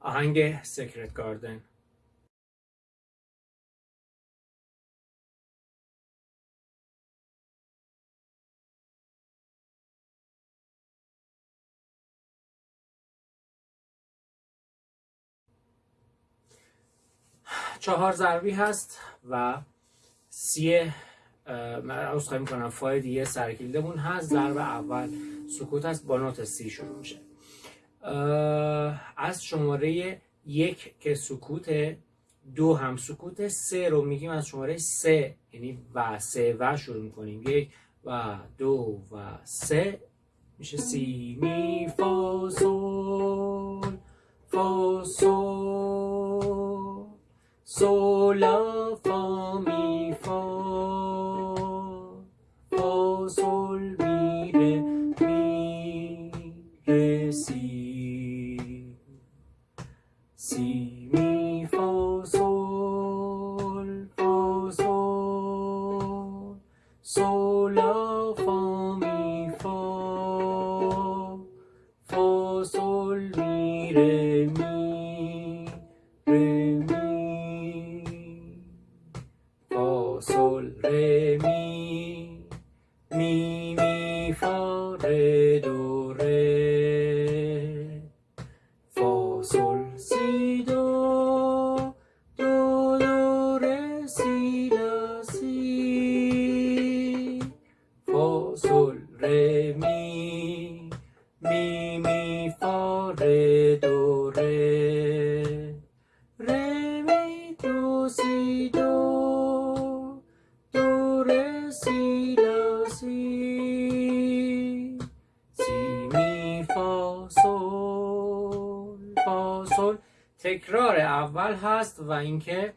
آهنگ سکرت گاردن. چهار ضربی هست و سی عوض خواهی می‌کنم فای دیگه سرکیلدمون هست. ضرب اول سکوت هست با نوت سی شروع میشه. از شماره یک که سکوت دو هم سکوت سه رو میگیم از شماره سه یعنی و سه و شروع می‌کنیم. یک و دو و سه. میشه سی می فا سول فا سول سول فا می ره می ره می فا سول ره می می می فا ره دو می فا سول فا سول تکرار اول هست و اینکه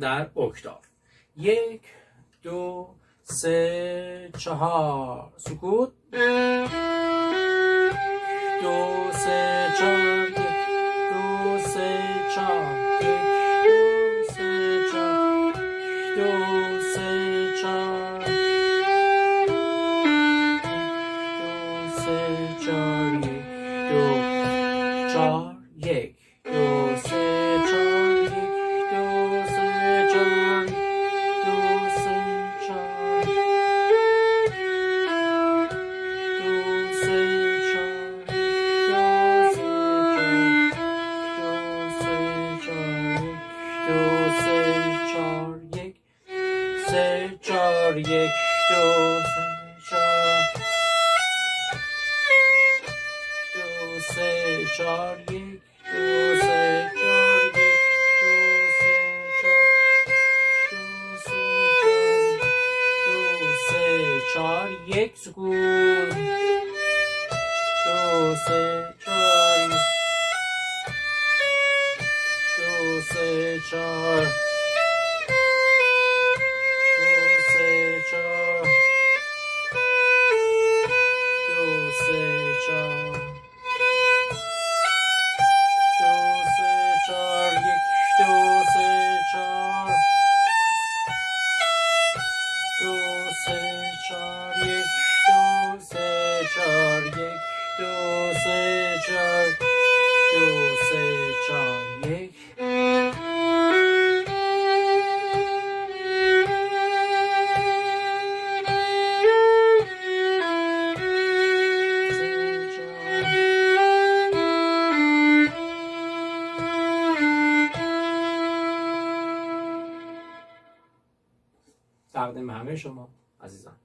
در اکتاف یک دو سه چهار. سکوت. دو سه چهار. دو سه چهار. دو سه چهار یک دو سه چهار یک دو سه چهار یک. دو سه چهار یک. دو سه چهار دو سه چهار یک. سکون. دو سه چهار یک دو سه چهار تقدیم همه شما عزیزان.